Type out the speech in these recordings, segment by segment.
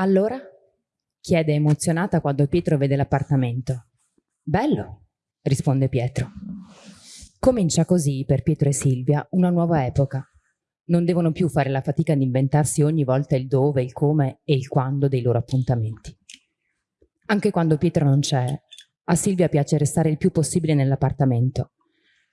Allora? chiede emozionata quando Pietro vede l'appartamento. Bello, risponde Pietro. Comincia così per Pietro e Silvia una nuova epoca. Non devono più fare la fatica di inventarsi ogni volta il dove, il come e il quando dei loro appuntamenti. Anche quando Pietro non c'è, a Silvia piace restare il più possibile nell'appartamento.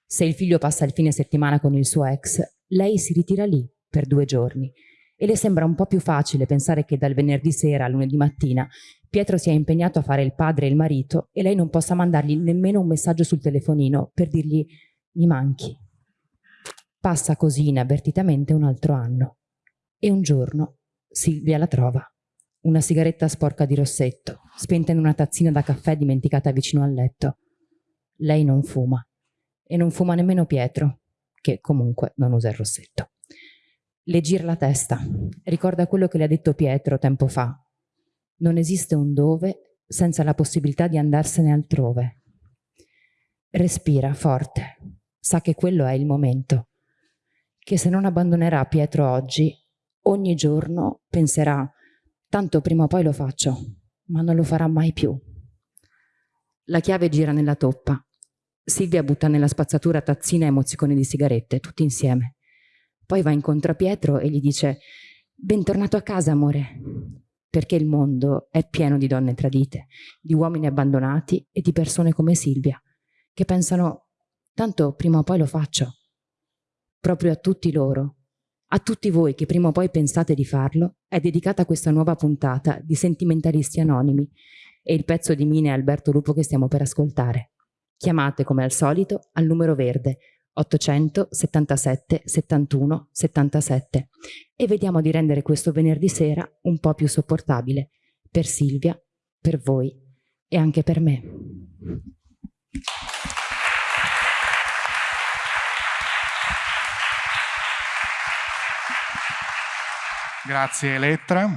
Se il figlio passa il fine settimana con il suo ex, lei si ritira lì per due giorni e le sembra un po' più facile pensare che dal venerdì sera al lunedì mattina Pietro sia impegnato a fare il padre e il marito e lei non possa mandargli nemmeno un messaggio sul telefonino per dirgli mi manchi. Passa così inavvertitamente un altro anno e un giorno Silvia la trova. Una sigaretta sporca di rossetto, spenta in una tazzina da caffè dimenticata vicino al letto. Lei non fuma e non fuma nemmeno Pietro, che comunque non usa il rossetto. Le gira la testa, ricorda quello che le ha detto Pietro tempo fa. Non esiste un dove senza la possibilità di andarsene altrove. Respira forte, sa che quello è il momento, che se non abbandonerà Pietro oggi, ogni giorno penserà tanto prima o poi lo faccio, ma non lo farà mai più. La chiave gira nella toppa. Silvia butta nella spazzatura tazzina e mozziconi di sigarette, tutti insieme. Poi va incontro a Pietro e gli dice «Bentornato a casa, amore», perché il mondo è pieno di donne tradite, di uomini abbandonati e di persone come Silvia, che pensano «tanto prima o poi lo faccio». Proprio a tutti loro, a tutti voi che prima o poi pensate di farlo, è dedicata questa nuova puntata di Sentimentalisti Anonimi e il pezzo di Mine e Alberto Lupo che stiamo per ascoltare. Chiamate come al solito al numero verde 877 71 77 e vediamo di rendere questo venerdì sera un po' più sopportabile per Silvia, per voi e anche per me. Grazie Elettra,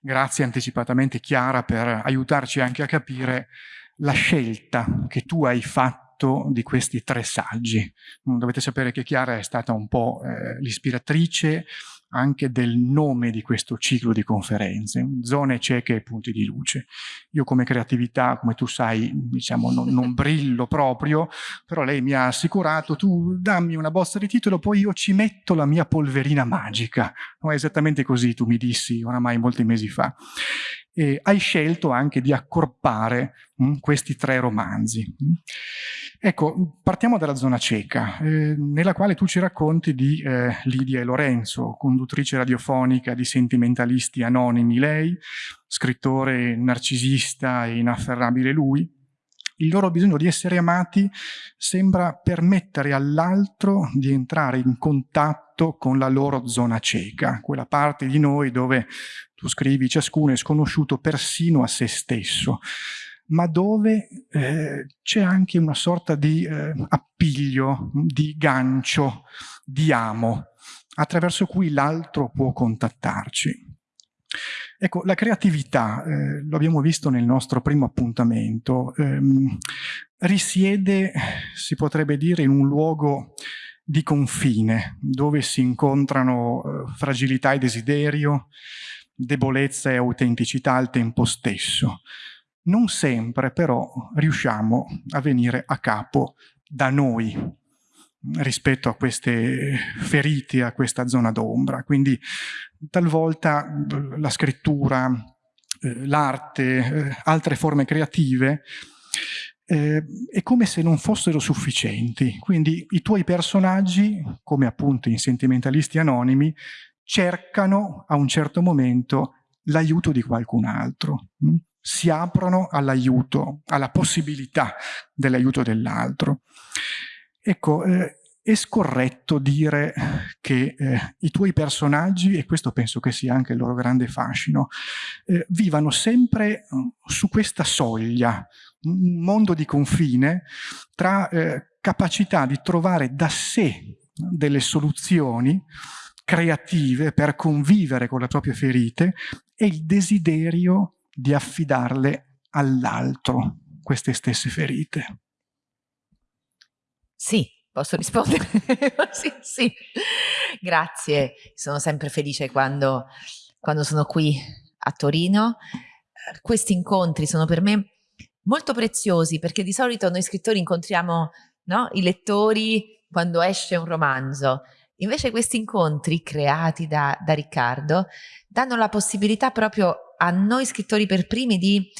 grazie anticipatamente Chiara per aiutarci anche a capire la scelta che tu hai fatto fatto di questi tre saggi. Dovete sapere che Chiara è stata un po' eh, l'ispiratrice anche del nome di questo ciclo di conferenze, zone cieche e punti di luce. Io come creatività, come tu sai, diciamo, non, non, brillo proprio, però lei mi ha assicurato, tu dammi una bozza di titolo, poi io ci metto la mia polverina magica. No, esattamente così tu mi dissi oramai molti mesi fa eh, hai scelto anche di accorpare mh, mm, questi tre romanzi. Ecco, partiamo dalla zona cieca, eh, nella quale tu ci racconti di eh, Lidia e Lorenzo, conduttrice radiofonica di Sentimentalisti Anonimi lei, scrittore narcisista e inafferrabile lui, il loro bisogno di essere amati sembra permettere all'altro di entrare in contatto con la loro zona cieca, quella parte di noi dove, tu scrivi, ciascuno è sconosciuto persino a se stesso, ma dove eh, c'è anche una sorta di eh, appiglio, di gancio, di amo, attraverso cui l'altro può contattarci. Ecco, la creatività, eh, lo abbiamo visto nel nostro primo appuntamento, ehm, risiede, si potrebbe dire, in un luogo di confine, dove si incontrano eh, fragilità e desiderio, debolezza e autenticità al tempo stesso. Non sempre però riusciamo a venire a capo da noi, rispetto a queste ferite, a questa zona d'ombra. Quindi talvolta la scrittura, eh, l'arte, eh, altre forme creative eh, è come se non fossero sufficienti. Quindi i tuoi personaggi, come appunto in Sentimentalisti Anonimi, cercano a un certo momento l'aiuto di qualcun altro. Hm? Si aprono all'aiuto, alla possibilità dell'aiuto dell'altro. Ecco, eh, è scorretto dire che eh, i tuoi personaggi, e questo penso che sia anche il loro grande fascino, eh, vivano sempre mm, su questa soglia, un mondo di confine tra eh, capacità di trovare da sé delle soluzioni creative per convivere con le proprie ferite e il desiderio di affidarle all'altro queste stesse ferite. Sì, posso rispondere? sì, sì. Grazie, sono sempre felice quando, quando sono qui a Torino. Questi incontri sono per me molto preziosi perché di solito noi scrittori incontriamo no, i lettori quando esce un romanzo. Invece questi incontri creati da, da Riccardo danno la possibilità proprio a noi scrittori per primi di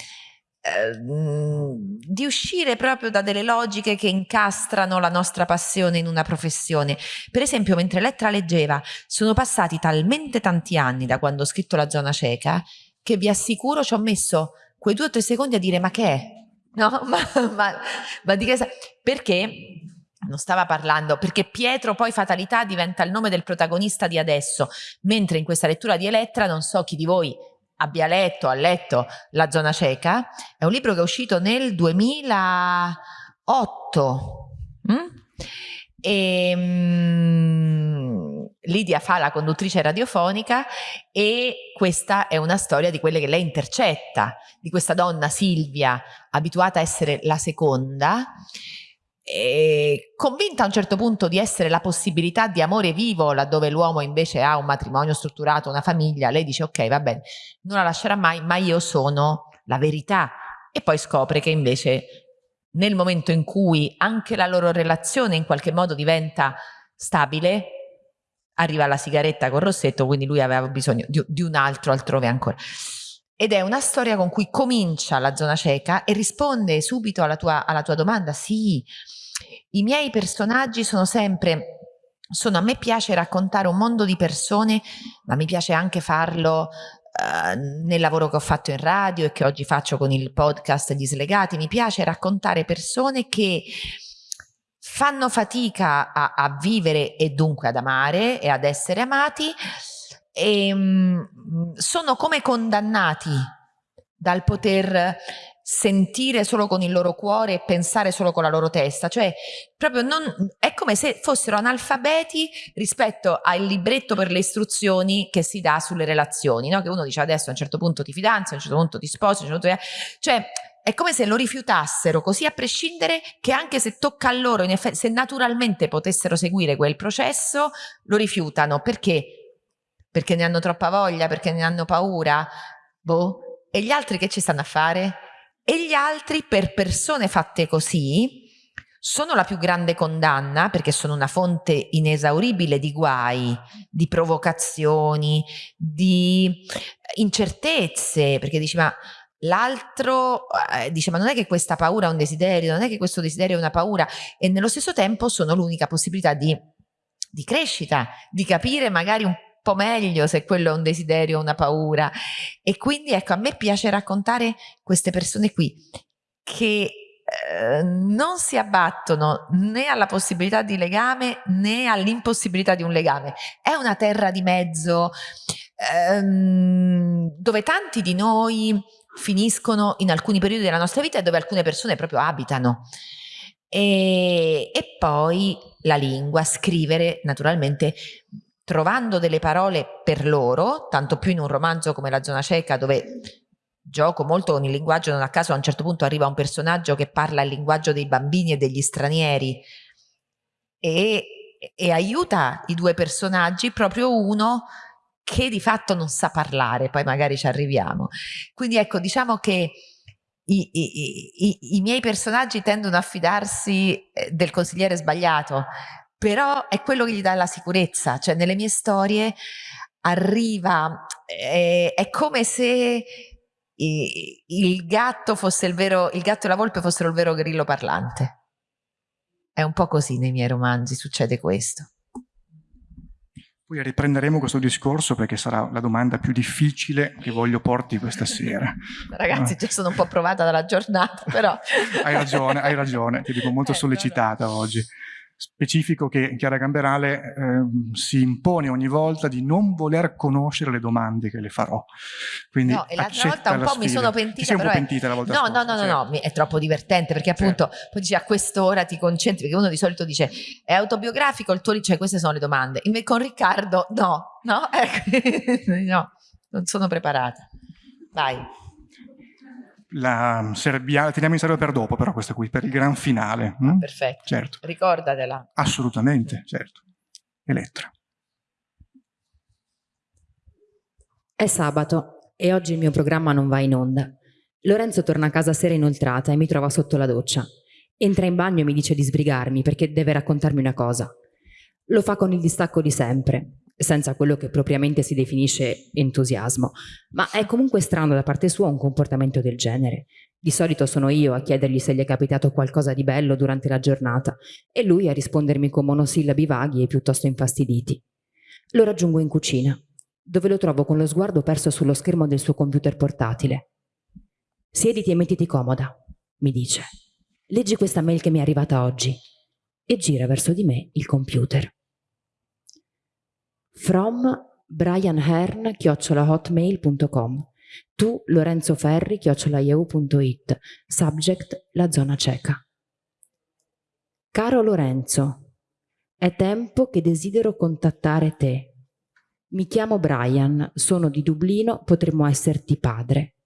Ehm, di uscire proprio da delle logiche che incastrano la nostra passione in una professione. Per esempio, mentre Elettra leggeva, sono passati talmente tanti anni da quando ho scritto La zona cieca che vi assicuro ci ho messo quei due o tre secondi a dire ma che è? No, ma, ma, ma di che sa? Perché non stava parlando, perché Pietro poi fatalità diventa il nome del protagonista di adesso, mentre in questa lettura di Elettra non so chi di voi abbia letto, ha letto La zona cieca, è un libro che è uscito nel 2008. Mm? E, um, Lidia fa la conduttrice radiofonica e questa è una storia di quelle che lei intercetta, di questa donna Silvia, abituata a essere la seconda, convinta a un certo punto di essere la possibilità di amore vivo laddove l'uomo invece ha un matrimonio strutturato, una famiglia, lei dice ok va bene, non la lascerà mai, ma io sono la verità. E poi scopre che invece nel momento in cui anche la loro relazione in qualche modo diventa stabile, arriva la sigaretta con Rossetto, quindi lui aveva bisogno di, di un altro altrove ancora. Ed è una storia con cui comincia la zona cieca e risponde subito alla tua, alla tua domanda, sì, i miei personaggi sono sempre sono, a me piace raccontare un mondo di persone, ma mi piace anche farlo uh, nel lavoro che ho fatto in radio e che oggi faccio con il podcast Gli Slegati. Mi piace raccontare persone che fanno fatica a, a vivere e dunque ad amare e ad essere amati e um, sono come condannati dal poter sentire solo con il loro cuore e pensare solo con la loro testa, cioè proprio non, è come se fossero analfabeti rispetto al libretto per le istruzioni che si dà sulle relazioni, no? che uno dice adesso a un certo punto ti fidanzi, a un certo punto ti sposi, certo punto... cioè è come se lo rifiutassero così a prescindere che anche se tocca a loro, in effetti, se naturalmente potessero seguire quel processo, lo rifiutano. Perché? Perché ne hanno troppa voglia, perché ne hanno paura? Boh. E gli altri che ci stanno a fare? E gli altri per persone fatte così sono la più grande condanna perché sono una fonte inesauribile di guai, di provocazioni, di incertezze, perché dici ma l'altro eh, dice ma non è che questa paura è un desiderio, non è che questo desiderio è una paura e nello stesso tempo sono l'unica possibilità di, di crescita, di capire magari un po' meglio se quello è un desiderio o una paura. E quindi ecco, a me piace raccontare queste persone qui che eh, non si abbattono né alla possibilità di legame né all'impossibilità di un legame. È una terra di mezzo ehm, dove tanti di noi finiscono in alcuni periodi della nostra vita e dove alcune persone proprio abitano. E, e poi la lingua, scrivere naturalmente trovando delle parole per loro, tanto più in un romanzo come La zona cieca dove gioco molto con il linguaggio, non a caso a un certo punto arriva un personaggio che parla il linguaggio dei bambini e degli stranieri e, e aiuta i due personaggi, proprio uno che di fatto non sa parlare, poi magari ci arriviamo. Quindi ecco, diciamo che i, i, i, i miei personaggi tendono a fidarsi eh, del consigliere sbagliato, però è quello che gli dà la sicurezza, cioè nelle mie storie arriva, eh, è come se il gatto fosse il vero, il gatto e la volpe fossero il vero grillo parlante. È un po' così nei miei romanzi, succede questo. Poi riprenderemo questo discorso perché sarà la domanda più difficile che voglio porti questa sera. Ragazzi, già sono un po' provata dalla giornata, però... hai ragione, hai ragione, ti dico molto eh, sollecitata no, no. oggi specifico che Chiara Gamberale eh, si impone ogni volta di non voler conoscere le domande che le farò. Quindi no, e l'altra volta un po' sfida. mi sono pentita. Ti sei pentita la volta no, scorsa, no, no, no, no, è troppo divertente perché appunto certo. poi dici a quest'ora ti concentri, perché uno di solito dice è autobiografico, il tuo cioè queste sono le domande. Invece con Riccardo no, no, ecco, no, non sono preparata. Vai la Serbia, la teniamo in serio per dopo, però questa qui, per il gran finale. Hm? Perfetto. Certo. Ricordatela. Assolutamente, certo. Elettra. È sabato e oggi il mio programma non va in onda. Lorenzo torna a casa sera inoltrata e mi trova sotto la doccia. Entra in bagno e mi dice di sbrigarmi perché deve raccontarmi una cosa. Lo fa con il distacco di sempre, senza quello che propriamente si definisce entusiasmo, ma è comunque strano da parte sua un comportamento del genere. Di solito sono io a chiedergli se gli è capitato qualcosa di bello durante la giornata e lui a rispondermi con monosillabi vaghi e piuttosto infastiditi. Lo raggiungo in cucina dove lo trovo con lo sguardo perso sullo schermo del suo computer portatile. Siediti e mettiti comoda, mi dice. Leggi questa mail che mi è arrivata oggi e gira verso di me il computer. From brianhern chiocciolahotmail.com tu Lorenzo Ferri chiocciolaieu.it subject la zona cieca. Caro Lorenzo è tempo che desidero contattare te. Mi chiamo Brian, sono di Dublino, potremmo esserti padre.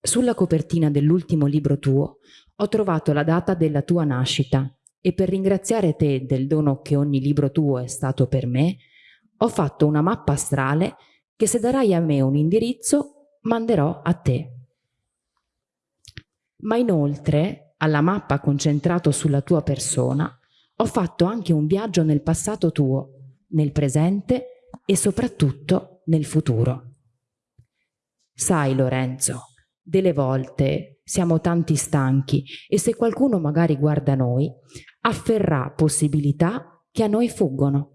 Sulla copertina dell'ultimo libro tuo ho trovato la data della tua nascita e per ringraziare te del dono che ogni libro tuo è stato per me, ho fatto una mappa astrale che se darai a me un indirizzo manderò a te. Ma inoltre, alla mappa concentrato sulla tua persona, ho fatto anche un viaggio nel passato tuo, nel presente e soprattutto nel futuro. Sai Lorenzo, delle volte siamo tanti stanchi e se qualcuno magari guarda noi, afferrà possibilità che a noi fuggono.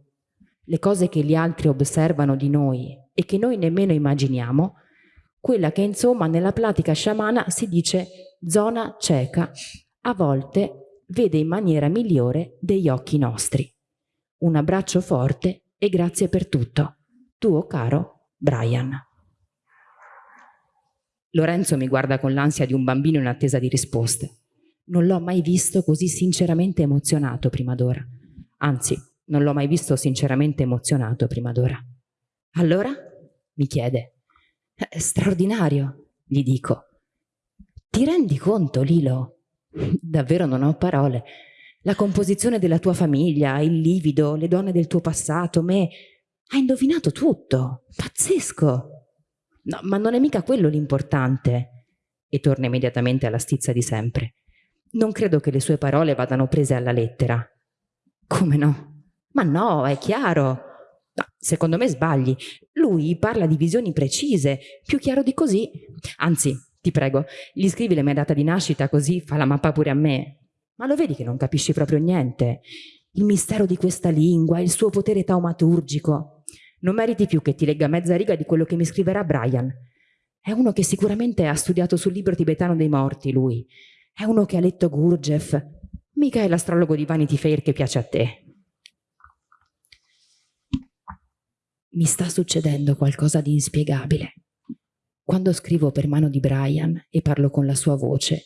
Le cose che gli altri osservano di noi e che noi nemmeno immaginiamo, quella che insomma nella pratica sciamana si dice zona cieca, a volte vede in maniera migliore degli occhi nostri. Un abbraccio forte e grazie per tutto. Tuo caro Brian. Lorenzo mi guarda con l'ansia di un bambino in attesa di risposte. Non l'ho mai visto così sinceramente emozionato prima d'ora. Anzi, non l'ho mai visto sinceramente emozionato prima d'ora. Allora? mi chiede. È straordinario, gli dico. Ti rendi conto, Lilo? Davvero non ho parole la composizione della tua famiglia, il livido, le donne del tuo passato, me. Hai indovinato tutto. Pazzesco. No, ma non è mica quello l'importante. E torna immediatamente alla stizza di sempre. Non credo che le sue parole vadano prese alla lettera. Come no? Ma no, è chiaro. No, secondo me sbagli. Lui parla di visioni precise, più chiaro di così. Anzi, ti prego, gli scrivi la mia data di nascita così fa la mappa pure a me. Ma lo vedi che non capisci proprio niente? Il mistero di questa lingua, il suo potere taumaturgico. Non meriti più che ti legga mezza riga di quello che mi scriverà Brian. È uno che sicuramente ha studiato sul libro tibetano dei morti, lui. È uno che ha letto Gurdjieff. Mica è l'astrologo di Vanity Fair che piace a te. Mi sta succedendo qualcosa di inspiegabile. Quando scrivo per mano di Brian e parlo con la sua voce,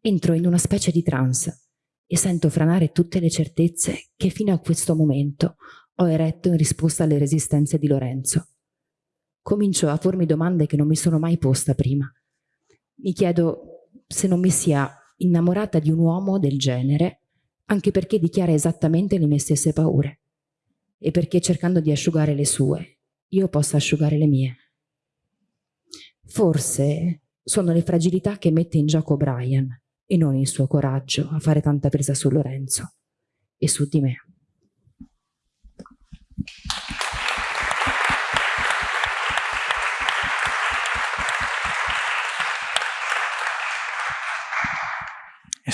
Entro in una specie di trance e sento franare tutte le certezze che fino a questo momento ho eretto in risposta alle resistenze di Lorenzo. Comincio a pormi domande che non mi sono mai posta prima. Mi chiedo se non mi sia innamorata di un uomo del genere, anche perché dichiara esattamente le mie stesse paure, e perché cercando di asciugare le sue, io possa asciugare le mie. Forse sono le fragilità che mette in gioco Brian, e non il suo coraggio a fare tanta presa su Lorenzo e su di me.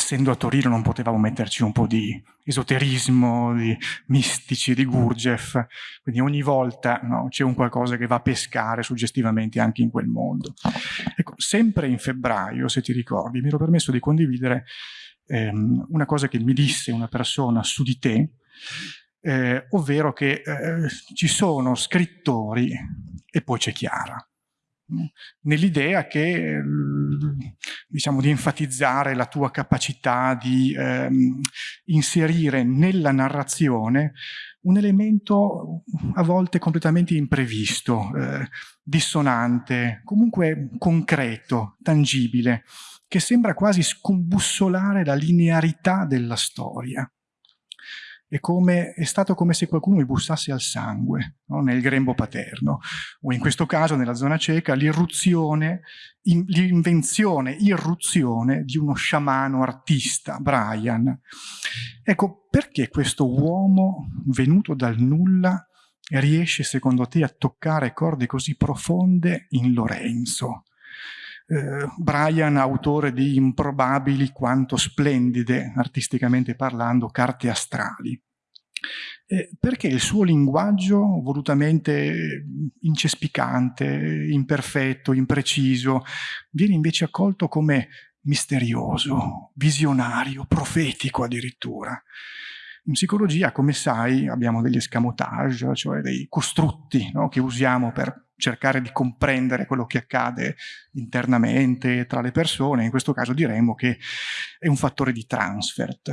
Essendo a Torino non potevamo metterci un po' di esoterismo, di mistici, di Gurdjieff, quindi ogni volta no, c'è un qualcosa che va a pescare suggestivamente anche in quel mondo. Ecco, sempre in febbraio, se ti ricordi, mi ero permesso di condividere ehm, una cosa che mi disse una persona su di te, eh, ovvero che eh, ci sono scrittori e poi c'è Chiara nell'idea che diciamo di enfatizzare la tua capacità di ehm, inserire nella narrazione un elemento a volte completamente imprevisto, eh, dissonante, comunque concreto, tangibile, che sembra quasi scombussolare la linearità della storia. È, come, è stato come se qualcuno mi bussasse al sangue no? nel grembo paterno, o in questo caso nella zona cieca l'irruzione, in, l'invenzione, irruzione di uno sciamano artista, Brian. Ecco, perché questo uomo venuto dal nulla riesce secondo te a toccare corde così profonde in Lorenzo? Eh, Brian, autore di improbabili quanto splendide, artisticamente parlando, carte astrali. Eh, perché il suo linguaggio volutamente incespicante, imperfetto, impreciso, viene invece accolto come misterioso, visionario, profetico addirittura. In psicologia, come sai, abbiamo degli escamotage, cioè dei costrutti no, che usiamo per cercare di comprendere quello che accade internamente tra le persone. In questo caso diremmo che è un fattore di transfert,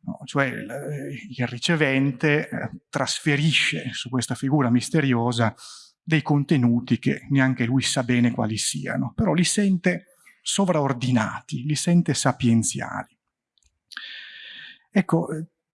no, cioè il ricevente eh, trasferisce su questa figura misteriosa dei contenuti che neanche lui sa bene quali siano, però li sente sovraordinati, li sente sapienziali. Ecco,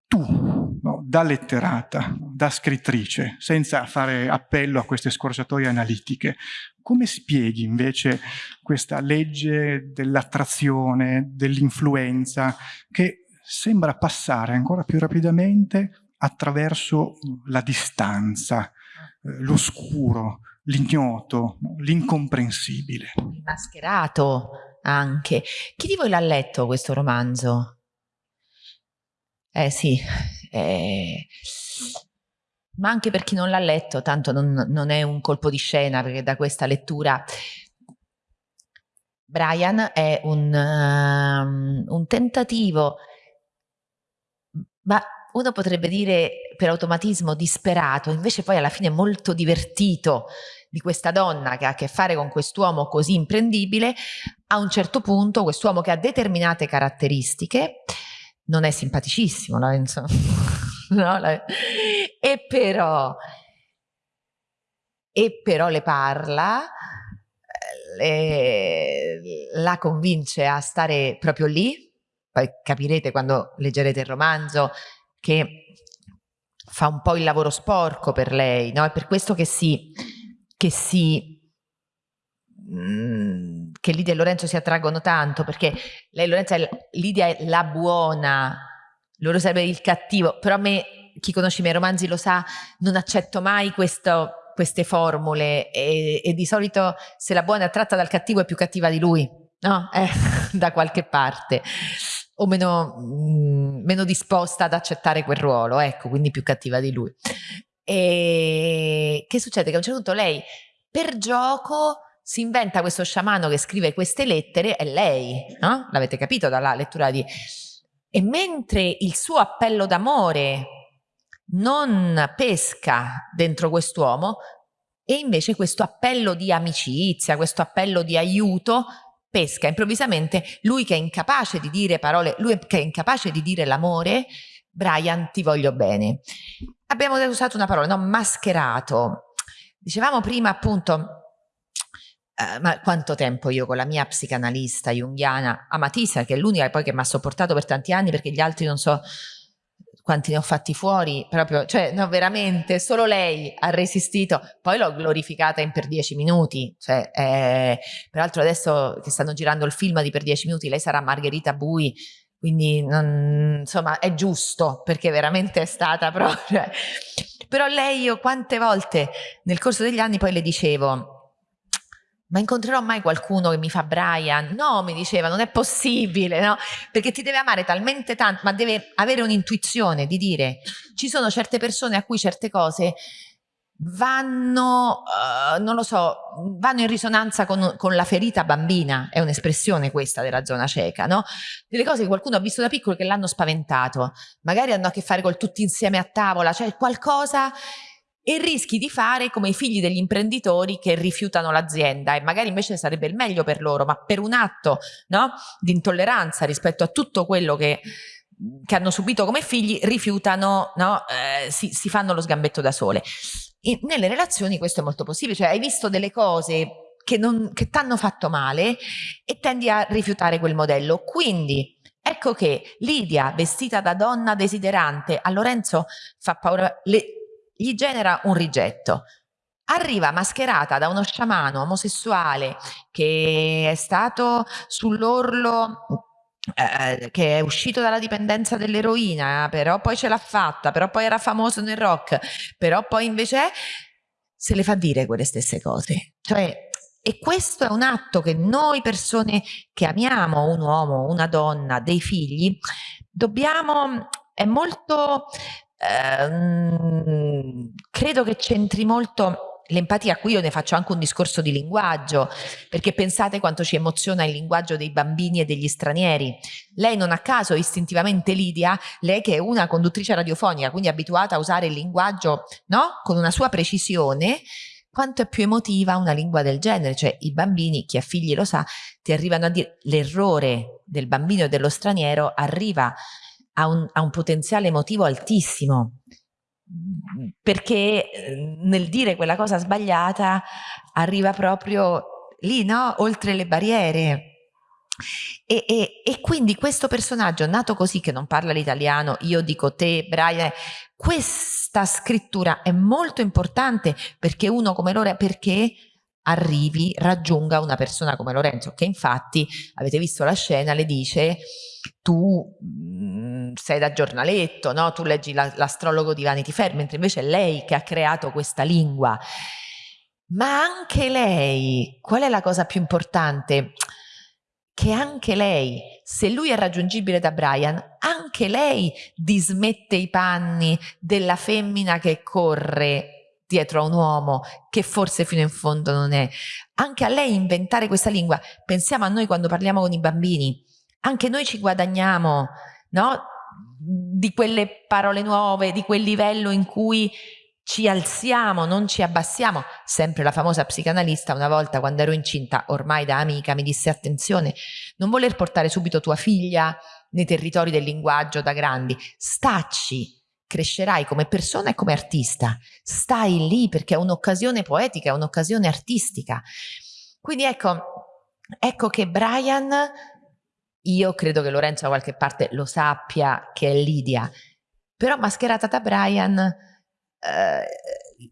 tu, no, da letterata, da scrittrice, senza fare appello a queste scorciatoie analitiche, come spieghi invece questa legge dell'attrazione, dell'influenza, che sembra passare ancora più rapidamente attraverso la distanza, eh, l'oscuro, l'ignoto, l'incomprensibile. Il mascherato anche. Chi di voi l'ha letto questo romanzo? Eh sì, eh, ma anche per chi non l'ha letto, tanto non, non, è un colpo di scena, perché da questa lettura Brian è un, um, un tentativo, ma uno potrebbe dire per automatismo disperato, invece poi alla fine molto divertito di questa donna che ha a che fare con quest'uomo così imprendibile, a un certo punto quest'uomo che ha determinate caratteristiche, non è simpaticissimo Lorenzo, no? e, però, e però le parla, le, la convince a stare proprio lì, poi capirete quando leggerete il romanzo che fa un po' il lavoro sporco per lei, no? è per questo che si, che si Mm, che Lidia e Lorenzo si attraggono tanto perché lei Lorenzo è, Lidia è la buona loro sarebbe il cattivo però a me chi conosce i miei romanzi lo sa non accetto mai questo, queste formule e, e, di solito se la buona è attratta dal cattivo è più cattiva di lui no? Eh, da qualche parte o meno, mh, mm, meno disposta ad accettare quel ruolo ecco quindi più cattiva di lui e che succede? che a un certo punto lei per gioco si inventa questo sciamano che scrive queste lettere, è lei, no? L'avete capito dalla lettura di... E mentre il suo appello d'amore non pesca dentro quest'uomo, e invece questo appello di amicizia, questo appello di aiuto pesca improvvisamente lui che è incapace di dire parole, lui che è incapace di dire l'amore, Brian ti voglio bene. Abbiamo usato una parola, no? Mascherato. Dicevamo prima appunto Uh, ma quanto tempo io con la mia psicanalista junghiana Amatisa, che è l'unica poi che mi ha sopportato per tanti anni perché gli altri non so quanti ne ho fatti fuori, proprio, cioè no veramente, solo lei ha resistito, poi l'ho glorificata in per dieci minuti, cioè, eh, peraltro adesso che stanno girando il film di per dieci minuti, lei sarà Margherita Bui, quindi non, insomma è giusto perché veramente è stata proprio, però lei io quante volte nel corso degli anni poi le dicevo, ma incontrerò mai qualcuno che mi fa Brian? No, mi diceva, non è possibile, no? Perché ti deve amare talmente tanto, ma deve avere un'intuizione di dire, ci sono certe persone a cui certe cose vanno, uh, non lo so, vanno in risonanza con, con la ferita bambina, è un'espressione questa della zona cieca, no? Delle cose che qualcuno ha visto da piccolo che l'hanno spaventato, magari hanno a che fare col tutti insieme a tavola, cioè qualcosa e rischi di fare come i figli degli imprenditori che rifiutano l'azienda e magari invece sarebbe il meglio per loro, ma per un atto no, di intolleranza rispetto a tutto quello che, che hanno subito come figli, rifiutano, no, eh, si, si, fanno lo sgambetto da sole. E nelle relazioni questo è molto possibile, cioè hai visto delle cose che, che ti hanno fatto male e tendi a rifiutare quel modello. Quindi Ecco che Lidia, vestita da donna desiderante, a Lorenzo fa paura, le, gli genera un rigetto. Arriva mascherata da uno sciamano omosessuale che è stato sull'orlo eh, che è uscito dalla dipendenza dell'eroina, però poi ce l'ha fatta, però poi era famoso nel rock, però poi invece se le fa dire quelle stesse cose. Cioè, e questo è un atto che noi persone che amiamo un uomo, una donna, dei figli, dobbiamo, è molto, ehm, credo che c'entri molto L'empatia, qui io ne faccio anche un discorso di linguaggio, perché pensate quanto ci emoziona il linguaggio dei bambini e degli stranieri. Lei non a caso, istintivamente Lidia, lei che è una conduttrice radiofonica, quindi abituata a usare il linguaggio no? con una sua precisione, quanto è più emotiva una lingua del genere, cioè i bambini, chi ha figli lo sa, ti arrivano a dire l'errore del bambino e dello straniero arriva a un, a un potenziale emotivo altissimo perché eh, nel dire quella cosa sbagliata arriva proprio lì, no? Oltre le barriere. E, e, e, quindi questo personaggio nato così che non parla l'italiano, io dico te, Brian, questa scrittura è molto importante perché uno come Lorenzo, perché arrivi, raggiunga una persona come Lorenzo, che infatti, avete visto la scena, le dice tu mh, mm, sei da giornaletto, no? tu leggi la, l'astrologo di Vanity Fair, mentre invece è lei che ha creato questa lingua. Ma anche lei, qual è la cosa più importante? che anche lei, se lui è raggiungibile da Brian, anche lei dismette i panni della femmina che corre dietro a un uomo che forse fino in fondo non è. Anche a lei inventare questa lingua. Pensiamo a noi quando parliamo con i bambini. Anche noi ci guadagniamo, no? Di quelle parole nuove, di quel livello in cui ci alziamo, non ci abbassiamo. Sempre la famosa psicanalista, una volta quando ero incinta, ormai da amica, mi disse attenzione, non voler portare subito tua figlia nei territori del linguaggio da grandi, stacci, crescerai come persona e come artista, stai lì perché è un'occasione poetica, è un'occasione artistica. Quindi ecco, ecco che Brian, io credo che Lorenzo da qualche parte lo sappia che è Lidia, però mascherata da Brian eh,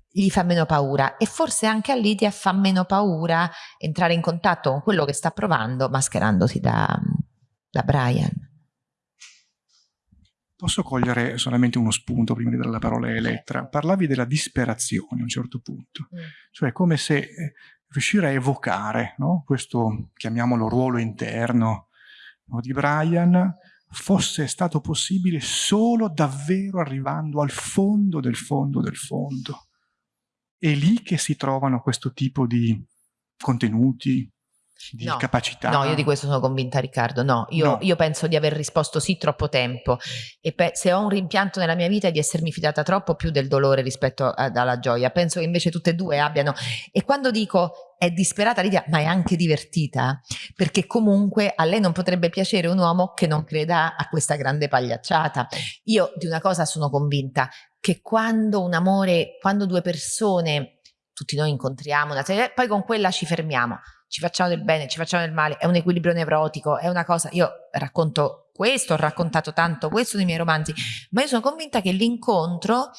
gli fa meno paura e forse anche a Lidia fa meno paura entrare in contatto con quello che sta provando mascherandosi da, da Brian. Posso cogliere solamente uno spunto prima di dare la parola a Elettra? Parlavi della disperazione a un certo punto, mm. cioè come se eh, riuscire a evocare no? questo, chiamiamolo ruolo interno no, di Brian, fosse stato possibile solo davvero arrivando al fondo del fondo del fondo. È lì che si trovano questo tipo di contenuti, di no, capacità. No, io di questo sono convinta Riccardo, no. Io, no. io penso di aver risposto sì troppo tempo e se ho un rimpianto nella mia vita è di essermi fidata troppo più del dolore rispetto alla gioia, penso che invece tutte e due abbiano e quando dico è disperata Lidia ma è anche divertita perché comunque a lei non potrebbe piacere un uomo che non creda a questa grande pagliacciata. Io di una cosa sono convinta che quando un amore, quando due persone tutti noi incontriamo una serie, poi con quella ci fermiamo ci facciamo del bene, ci facciamo del male, è un equilibrio nevrotico, è una cosa, io racconto questo, ho raccontato tanto questo nei miei romanzi, ma io sono convinta che l'incontro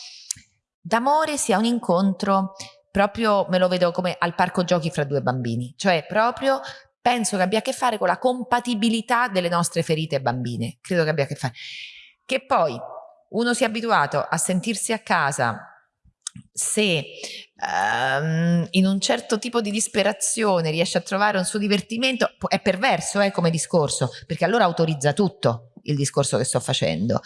d'amore sia un incontro proprio, me lo vedo come al parco giochi fra due bambini, cioè proprio penso che abbia a che fare con la compatibilità delle nostre ferite bambine, credo che abbia a che fare. Che poi uno sia abituato a sentirsi a casa se um, in un certo tipo di disperazione riesce a trovare un suo divertimento, è perverso eh, come discorso, perché allora autorizza tutto il discorso che sto facendo.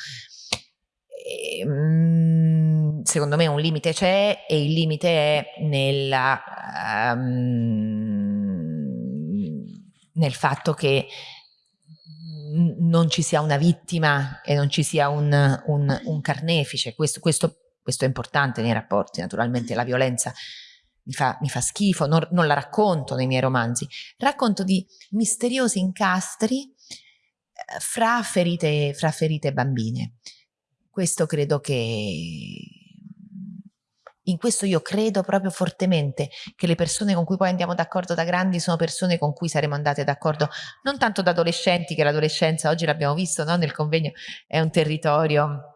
E, um, secondo me un limite c'è e il limite è nella, um, nel fatto che non ci sia una vittima e non ci sia un, un, un carnefice, questo, questo questo è importante nei rapporti, naturalmente la violenza mi fa, mi fa schifo, non, non, la racconto nei miei romanzi, racconto di misteriosi incastri eh, fra, ferite, fra ferite bambine. Questo credo che In questo io credo proprio fortemente che le persone con cui poi andiamo d'accordo da grandi sono persone con cui saremo andate d'accordo non tanto da adolescenti, che l'adolescenza oggi l'abbiamo visto no? nel convegno, è un territorio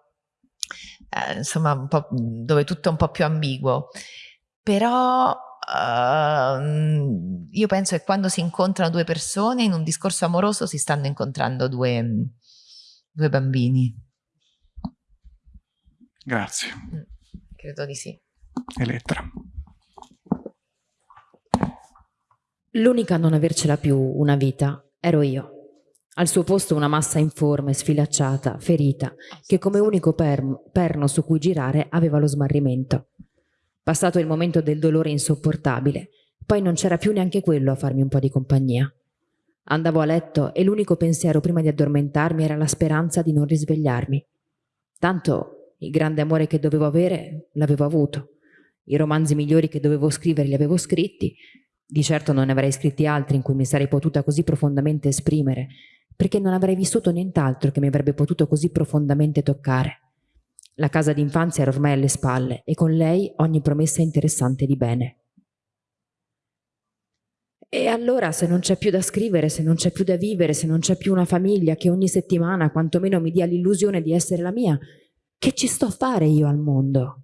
eh, insomma un po' dove tutto è un po' più ambiguo, però uh, io penso che quando si incontrano due persone in un discorso amoroso si stanno incontrando due, due bambini. Grazie. Mm, credo di sì. Elettra. L'unica a non avercela più una vita ero io. Al suo posto una massa informe, sfilacciata, ferita, che come unico perno su cui girare aveva lo smarrimento. Passato il momento del dolore insopportabile, poi non c'era più neanche quello a farmi un po' di compagnia. Andavo a letto e l'unico pensiero prima di addormentarmi era la speranza di non risvegliarmi. Tanto il grande amore che dovevo avere l'avevo avuto i romanzi migliori che dovevo scrivere li avevo scritti, di certo non ne avrei scritti altri in cui mi sarei potuta così profondamente esprimere, perché non avrei vissuto nient'altro che mi avrebbe potuto così profondamente toccare. La casa d'infanzia era ormai alle spalle e con lei ogni promessa interessante di bene. E allora se non c'è più da scrivere, se non c'è più da vivere, se non c'è più una famiglia che ogni settimana quantomeno mi dia l'illusione di essere la mia, che ci sto a fare io al mondo?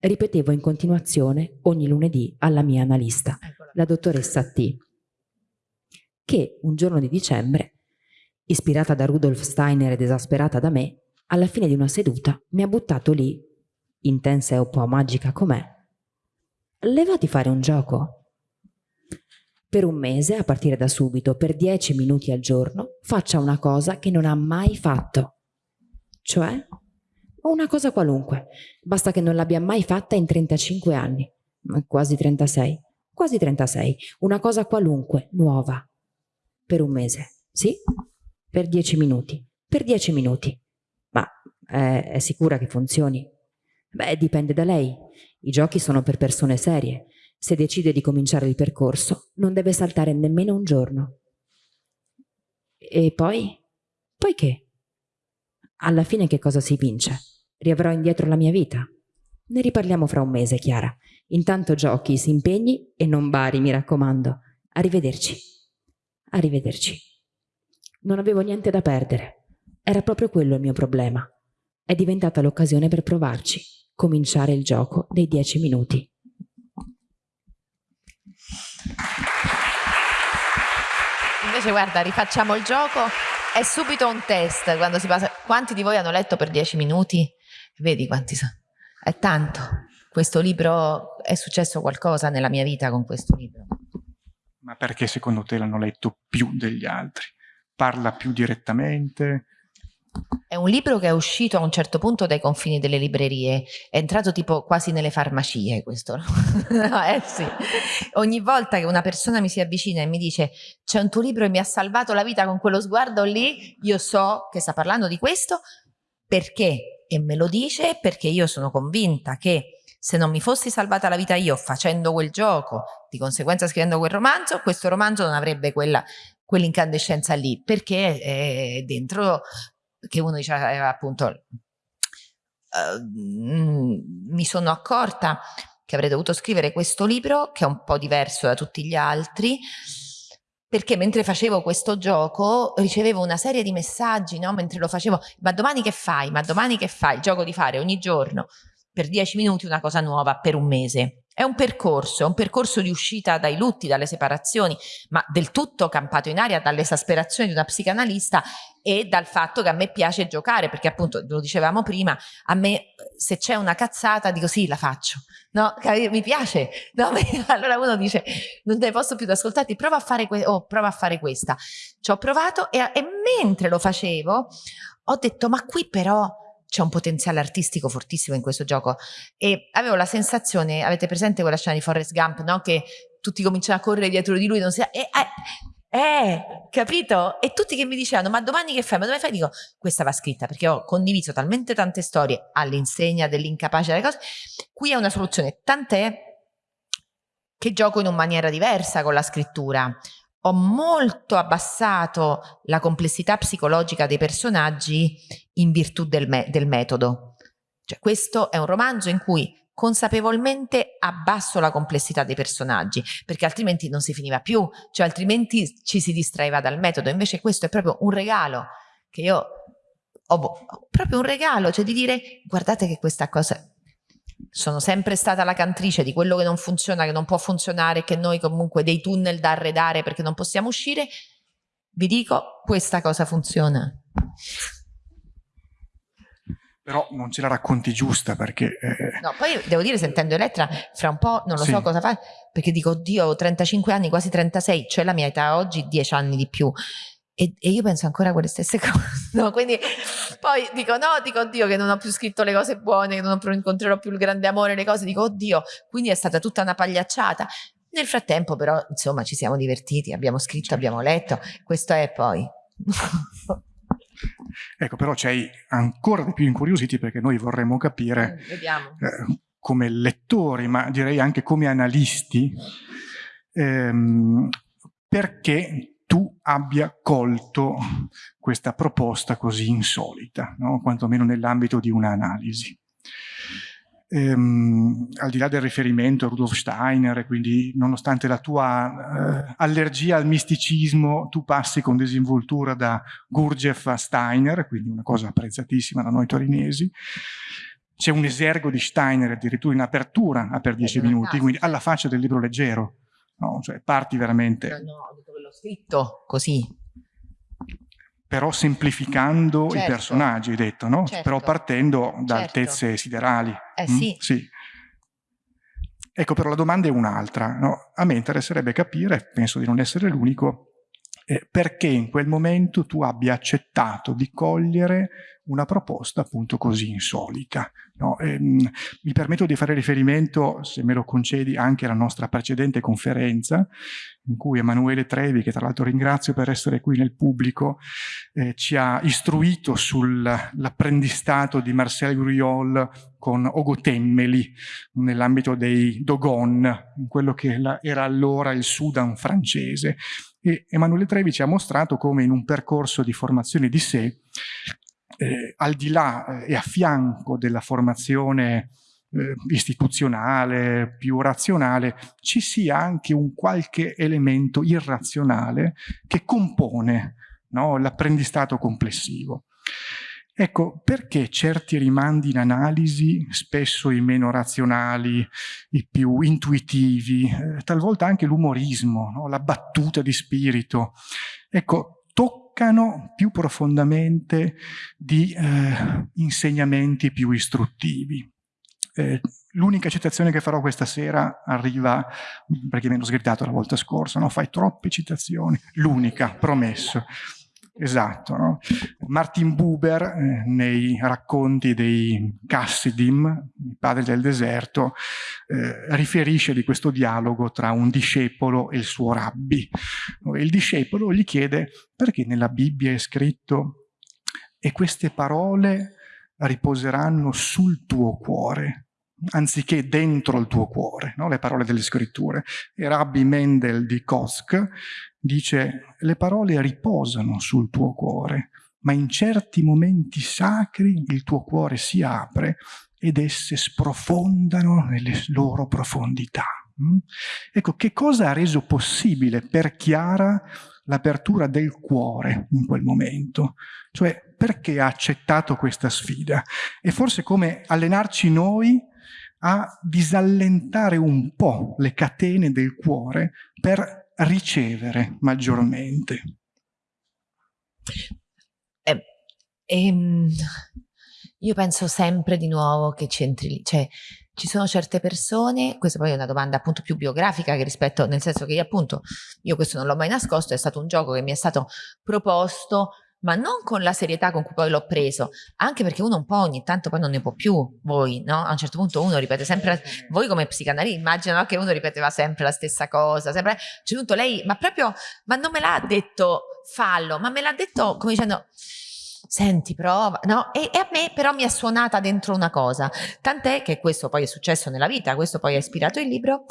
ripetevo in continuazione ogni lunedì alla mia analista, la dottoressa T, che un giorno di dicembre, ispirata da Rudolf Steiner ed esasperata da me, alla fine di una seduta mi ha buttato lì, intensa e un po' magica com'è. Levati fare un gioco. Per un mese, a partire da subito, per dieci minuti al giorno, faccia una cosa che non ha mai fatto. Cioè, una cosa qualunque, basta che non l'abbia mai fatta in 35 anni, quasi 36, quasi 36, una cosa qualunque, nuova, per un mese, sì? Per 10 minuti, per 10 minuti. Ma è, è sicura che funzioni? Beh, dipende da lei. I giochi sono per persone serie. Se decide di cominciare il percorso, non deve saltare nemmeno un giorno. E poi? Poi che? Alla fine che cosa si vince? Riavrò indietro la mia vita? Ne riparliamo fra un mese, Chiara. Intanto giochi, si impegni e non bari, mi raccomando. Arrivederci. Arrivederci. Non avevo niente da perdere. Era proprio quello il mio problema. È diventata l'occasione per provarci. Cominciare il gioco dei dieci minuti. Invece guarda, rifacciamo il gioco. È subito un test quando si passa. Quanti di voi hanno letto per dieci minuti? Vedi quanti sono? È tanto. Questo libro, è successo qualcosa nella mia vita con questo libro. Ma perché secondo te l'hanno letto più degli altri? Parla più direttamente? È un libro che è uscito a un certo punto dai confini delle librerie, è entrato tipo quasi nelle farmacie questo, no? eh sì. Ogni volta che una persona mi si avvicina e mi dice c'è un tuo libro e mi ha salvato la vita con quello sguardo lì, io so che sta parlando di questo perché e me lo dice perché io sono convinta che se non mi fossi salvata la vita io facendo quel gioco, di conseguenza scrivendo quel romanzo, questo romanzo non avrebbe quella, quell'incandescenza lì, perché è dentro che uno dice eh, appunto uh, mi sono accorta che avrei dovuto scrivere questo libro che è un po' diverso da tutti gli altri perché mentre facevo questo gioco ricevevo una serie di messaggi, no? mentre lo facevo, ma domani che fai? Ma domani che fai? Il gioco di fare ogni giorno per dieci minuti una cosa nuova per un mese. È un percorso, è un percorso di uscita dai lutti, dalle separazioni, ma del tutto campato in aria dall'esasperazione di una psicanalista e dal fatto che a me piace giocare, perché appunto, lo dicevamo prima, a me se c'è una cazzata dico sì, la faccio, no? Mi piace, no? allora uno dice non ne posso più ascoltarti, prova a fare, oh, prova a fare questa. Ci ho provato e, e mentre lo facevo ho detto ma qui però c'è un potenziale artistico fortissimo in questo gioco e avevo la sensazione, avete presente quella scena di Forrest Gump, no? Che tutti cominciano a correre dietro di lui, non si... Eh, eh, eh, capito? E tutti che mi dicevano, ma domani che fai? Ma dove fai? Dico, questa va scritta perché ho condiviso talmente tante storie all'insegna dell'incapace delle cose. Qui è una soluzione, tant'è che gioco in una maniera diversa con la scrittura ho molto abbassato la complessità psicologica dei personaggi in virtù del, me del metodo. Cioè, questo è un romanzo in cui consapevolmente abbasso la complessità dei personaggi, perché altrimenti non si finiva più, cioè altrimenti ci si distraeva dal metodo. Invece questo è proprio un regalo che io ho, proprio un regalo, cioè di dire guardate che questa cosa sono sempre stata la cantrice di quello che non funziona, che non può funzionare, che noi comunque dei tunnel da arredare perché non possiamo uscire, vi dico questa cosa funziona però non ce la racconti giusta perché... Eh... No, poi devo dire, sentendo Elettra, fra un po' non lo sì. so cosa fa, perché dico, oddio, ho 35 anni, quasi 36, cioè la mia età oggi, 10 anni di più. E, e, io penso ancora a quelle stesse cose, no? Quindi poi dico, no, dico, oddio, che non ho più scritto le cose buone, che non incontrerò più il grande amore, le cose, dico, oddio, quindi è stata tutta una pagliacciata. Nel frattempo però, insomma, ci siamo divertiti, abbiamo scritto, abbiamo letto, questo è poi... Ecco, però ci hai ancora di più incuriositi perché noi vorremmo capire mm, eh, come lettori, ma direi anche come analisti, ehm, perché tu abbia colto questa proposta così insolita, no? quantomeno nell'ambito di un'analisi ehm, al di là del riferimento a Rudolf Steiner, quindi nonostante la tua eh, allergia al misticismo, tu passi con disinvoltura da Gurdjieff a Steiner, quindi una cosa apprezzatissima da noi torinesi. C'è un esergo di Steiner addirittura in apertura per dieci minuti, quindi alla faccia del libro leggero. No? Cioè parti veramente... No, l'ho scritto così, però semplificando certo. i personaggi, hai detto, no? Certo. Però partendo da certo. altezze siderali. Eh mm? sì. sì. Ecco, però la domanda è un'altra. No? A me interesserebbe capire, penso di non essere l'unico, eh, perché in quel momento tu abbia accettato di cogliere una proposta appunto così insolita. No? Ehm, mi permetto di fare riferimento, se me lo concedi, anche alla nostra precedente conferenza, in cui Emanuele Trevi, che tra l'altro ringrazio per essere qui nel pubblico, eh, ci ha istruito sull'apprendistato di Marcel Gruyol con Ogotemmeli nell'ambito dei Dogon, in quello che era allora il Sudan francese. E Emanuele Trevi ci ha mostrato come in un percorso di formazione di sé eh, al di là eh, e a fianco della formazione eh, istituzionale, più razionale, ci sia anche un qualche elemento irrazionale che compone no, l'apprendistato complessivo. Ecco, perché certi rimandi in analisi, spesso i meno razionali, i più intuitivi, eh, talvolta anche l'umorismo, no? la battuta di spirito, ecco, toccano più profondamente di eh, insegnamenti più istruttivi. Eh, L'unica citazione che farò questa sera arriva, perché mi hanno sgridato la volta scorsa, no? fai troppe citazioni, l'unica, promesso. Esatto. No? Martin Buber, eh, nei racconti dei Cassidim, i padri del deserto, eh, riferisce di questo dialogo tra un discepolo e il suo rabbi. Il discepolo gli chiede perché nella Bibbia è scritto e queste parole riposeranno sul tuo cuore anziché dentro il tuo cuore, no? le parole delle scritture. E Rabbi Mendel di Kosk dice le parole riposano sul tuo cuore, ma in certi momenti sacri il tuo cuore si apre ed esse sprofondano nelle loro profondità. Mm? Ecco, che cosa ha reso possibile per Chiara l'apertura del cuore in quel momento? Cioè, perché ha accettato questa sfida? E forse come allenarci noi a disallentare un po' le catene del cuore per ricevere maggiormente. Eh, ehm, io penso sempre di nuovo che c'entri lì, cioè ci sono certe persone, questa poi è una domanda appunto più biografica che rispetto, nel senso che io appunto, io questo non l'ho mai nascosto, è stato un gioco che mi è stato proposto ma non con la serietà con cui poi l'ho preso, anche perché uno un po' ogni tanto poi non ne può più, voi, no? A un certo punto uno ripete sempre, la, voi come psicanalisti, immagino che uno ripeteva sempre la stessa cosa, sempre, a un certo punto lei, ma proprio, ma non me l'ha detto fallo, ma me l'ha detto come dicendo, senti prova, no? E, e, a me però mi è suonata dentro una cosa, tant'è che questo poi è successo nella vita, questo poi ha ispirato il libro,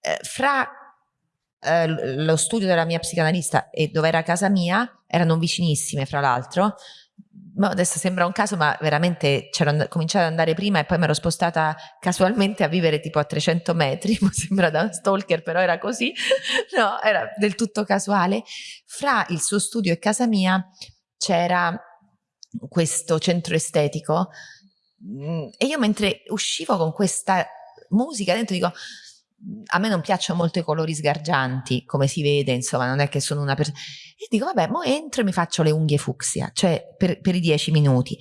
eh, fra eh, lo studio della mia psicanalista e dove era casa mia, erano vicinissime fra l'altro, adesso sembra un caso, ma veramente c'ero cominciato ad andare prima e poi mi ero spostata casualmente a vivere tipo a 300 metri, mi sembra da stalker, però era così, no, era del tutto casuale. Fra il suo studio e casa mia c'era questo centro estetico mm, e io mentre uscivo con questa musica dentro dico a me non piacciono molto i colori sgargianti, come si vede, insomma, non è che sono una persona. E dico, vabbè, mo entro e mi faccio le unghie fucsia, cioè per, per i dieci minuti.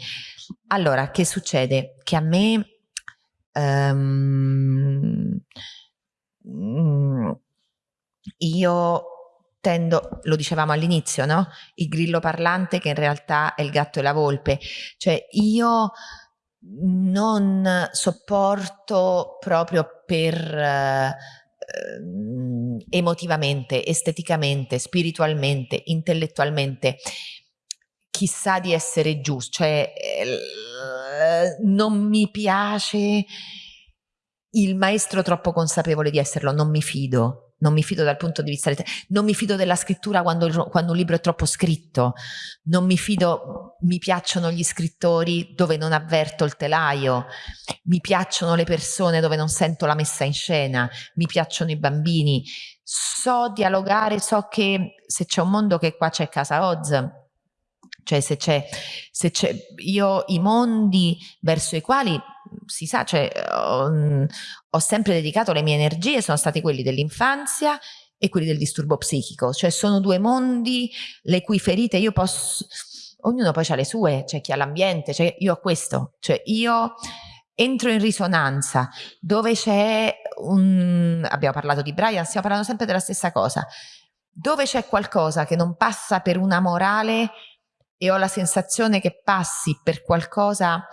Allora, che succede? Che a me um, io tendo, lo dicevamo all'inizio, no? Il grillo parlante che in realtà è il gatto e la volpe. Cioè, io non sopporto proprio per eh, emotivamente, esteticamente, spiritualmente, intellettualmente chissà di essere giusto, cioè eh, non mi piace il maestro troppo consapevole di esserlo, non mi fido non mi fido dal punto di vista non mi fido della scrittura quando, quando, un libro è troppo scritto, non mi fido, mi piacciono gli scrittori dove non avverto il telaio, mi piacciono le persone dove non sento la messa in scena, mi piacciono i bambini, so dialogare, so che se c'è un mondo che qua c'è Casa Oz, cioè se c'è io i mondi verso i quali si sa, cioè, ho, ho sempre dedicato le mie energie, sono stati quelli dell'infanzia e quelli del disturbo psichico, cioè sono due mondi le cui ferite io posso, ognuno poi ha le sue, c'è chi ha l'ambiente, cioè io ho questo, cioè io entro in risonanza dove c'è un, abbiamo parlato di Brian, stiamo parlando sempre della stessa cosa, dove c'è qualcosa che non passa per una morale e ho la sensazione che passi per qualcosa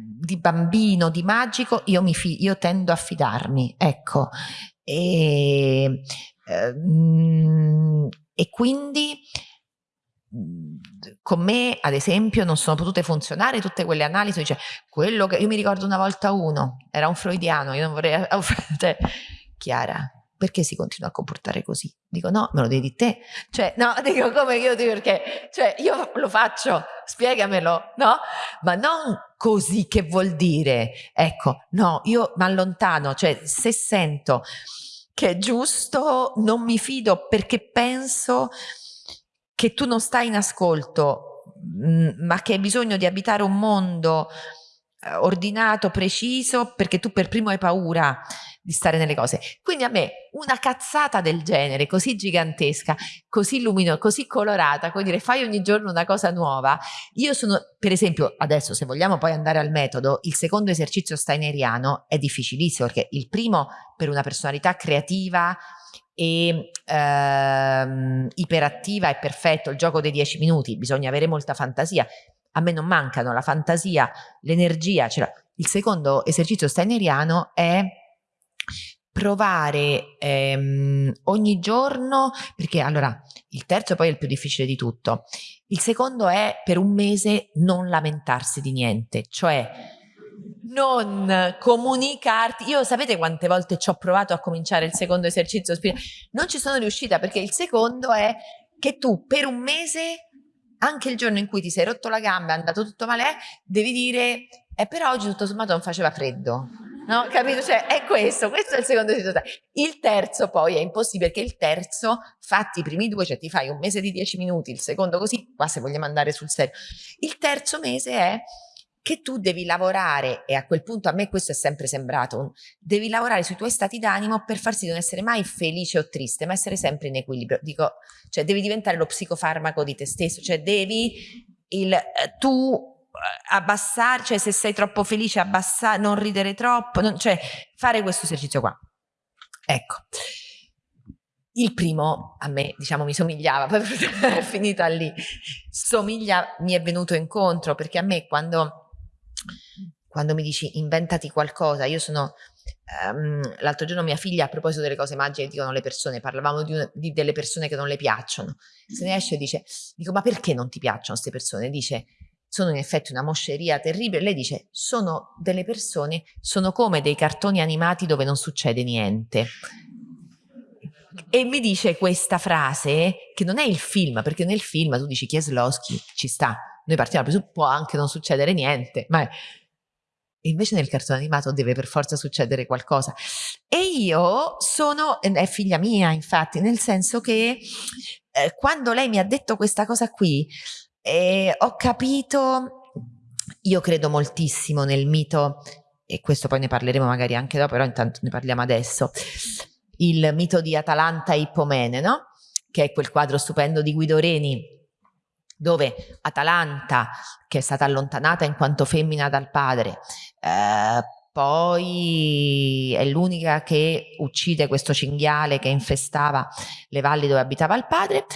di bambino, di magico, io, mi fi- io tendo a fidarmi, ecco. E, ehm, e quindi con me, ad esempio, non sono potute funzionare tutte quelle analisi. Cioè, quello che io mi ricordo una volta uno, era un freudiano, io non vorrei. Cioè, Chiara, perché si continua a comportare così? Dico no, me lo devi te. Cioè, no, dico come io dico perché, cioè io lo faccio, spiegamelo, no? Ma non così che vuol dire, ecco, no, io mi allontano, cioè se sento che è giusto, non mi fido perché penso che tu non stai in ascolto, mm, ma che hai bisogno di abitare un mondo ordinato, preciso, perché tu per primo hai paura di stare nelle cose. Quindi a me una cazzata del genere, così gigantesca, così luminosa, così colorata, come dire fai ogni giorno una cosa nuova, io sono, per esempio, adesso se vogliamo poi andare al metodo, il secondo esercizio steineriano è difficilissimo perché il primo per una personalità creativa e ehm, iperattiva è perfetto, il gioco dei dieci minuti, bisogna avere molta fantasia. A me non mancano la fantasia, l'energia. Cioè, il secondo esercizio steineriano è provare ehm, ogni giorno, perché allora il terzo poi è il più difficile di tutto, il secondo è per un mese non lamentarsi di niente, cioè non comunicarti. Io sapete quante volte ci ho provato a cominciare il secondo esercizio Non ci sono riuscita perché il secondo è che tu per un mese, anche il giorno in cui ti sei rotto la gamba, è andato tutto male, devi dire, eh, per oggi tutto sommato non faceva freddo. No, capito? Cioè, è questo, questo è il secondo esercizio. Il terzo poi è impossibile perché il terzo, fatti i primi due, cioè ti fai un mese di dieci minuti, il secondo così, qua se vogliamo andare sul serio. Il terzo mese è che tu devi lavorare, e a quel punto a me questo è sempre sembrato, devi lavorare sui tuoi stati d'animo per far sì di non essere mai felice o triste, ma essere sempre in equilibrio. Dico, cioè devi diventare lo psicofarmaco di te stesso, cioè devi il, eh, tu abbassare, cioè se sei troppo felice abbassare, non ridere troppo, non, cioè fare questo esercizio qua. Ecco. Il primo a me, diciamo, mi somigliava, poi è finita lì. Somiglia, mi è venuto incontro, perché a me quando, quando mi dici inventati qualcosa, io sono... Um, l'altro giorno mia figlia a proposito delle cose magiche dicono le persone, parlavamo di, una, di delle persone che non le piacciono. Se ne esce e dice, dico ma perché non ti piacciono queste persone? Dice sono in effetti una mosceria terribile. Lei dice, sono delle persone, sono come dei cartoni animati dove non succede niente. E mi dice questa frase che non è il film, perché nel film tu dici Kieslowski ci sta, noi partiamo può anche non succedere niente, ma invece nel cartone animato deve per forza succedere qualcosa. E io sono, è figlia mia infatti, nel senso che eh, quando lei mi ha detto questa cosa qui, eh, ho capito, io credo moltissimo nel mito, e questo poi ne parleremo magari anche dopo, però intanto ne parliamo adesso, il mito di Atalanta e Ippomene, no? che è quel quadro stupendo di Guido Reni, dove Atalanta, che è stata allontanata in quanto femmina dal padre, eh, poi è l'unica che uccide questo cinghiale che infestava le valli dove abitava il padre.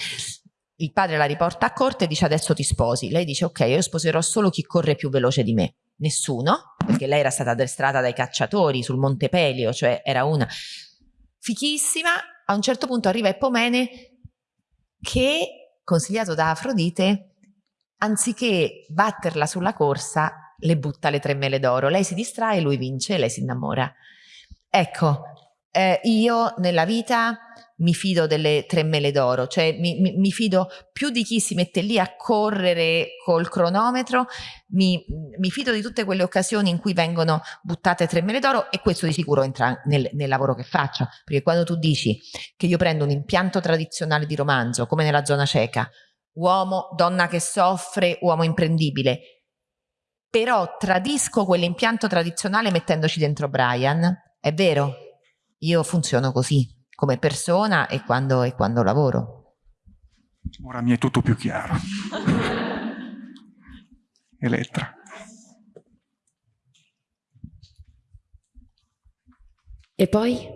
Il padre la riporta a corte e dice adesso ti sposi. Lei dice ok, io sposerò solo chi corre più veloce di me. Nessuno, perché lei era stata addestrata dai cacciatori sul Monte Pelio, cioè era una fichissima. A un certo punto arriva Epomene che, consigliato da Afrodite, anziché batterla sulla corsa, le butta le tre mele d'oro. Lei si distrae, lui vince lei si innamora. Ecco, eh, io nella vita mi fido delle tre mele d'oro, cioè mi, mi, mi, fido più di chi si mette lì a correre col cronometro, mi, mi, fido di tutte quelle occasioni in cui vengono buttate tre mele d'oro e questo di sicuro entra nel, nel lavoro che faccio, perché quando tu dici che io prendo un impianto tradizionale di romanzo, come nella zona cieca, uomo, donna che soffre, uomo imprendibile, però tradisco quell'impianto tradizionale mettendoci dentro Brian, è vero, io funziono così, come persona e quando, e quando lavoro. Ora mi è tutto più chiaro. Elettra. E poi?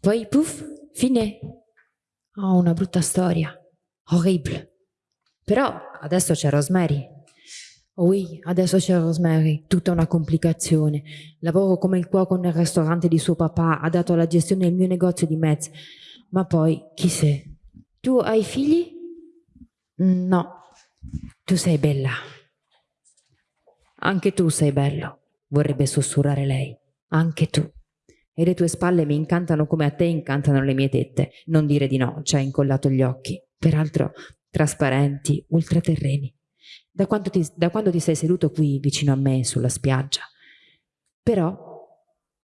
Poi, puff, fine. Ho una brutta storia. Horrible. Però adesso c'è Rosemary oui, adesso c'è Rosemary, tutta una complicazione. Lavoro come il cuoco nel ristorante di suo papà, ha dato la gestione del mio negozio di mezz. Ma poi, chi sei? Tu hai figli? No, tu sei bella. Anche tu sei bello, vorrebbe sussurrare lei. Anche tu. E le tue spalle mi incantano come a te incantano le mie tette. Non dire di no, ci hai incollato gli occhi. Peraltro trasparenti, ultraterreni da quando, ti, da quando ti sei seduto qui vicino a me sulla spiaggia. Però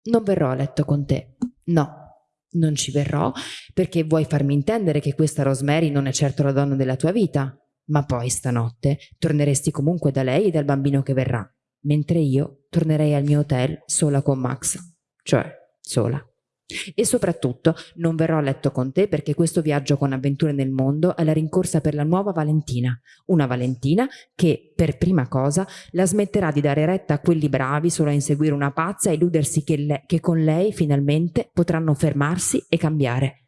non verrò a letto con te. No, non ci verrò perché vuoi farmi intendere che questa Rosemary non è certo la donna della tua vita. Ma poi stanotte torneresti comunque da lei e dal bambino che verrà, mentre io tornerei al mio hotel sola con Max, cioè sola. E soprattutto non verrò a letto con te perché questo viaggio con avventure nel mondo è la rincorsa per la nuova Valentina. Una Valentina che, per prima cosa, la smetterà di dare retta a quelli bravi solo a inseguire una pazza e illudersi che, le, che con lei finalmente potranno fermarsi e cambiare.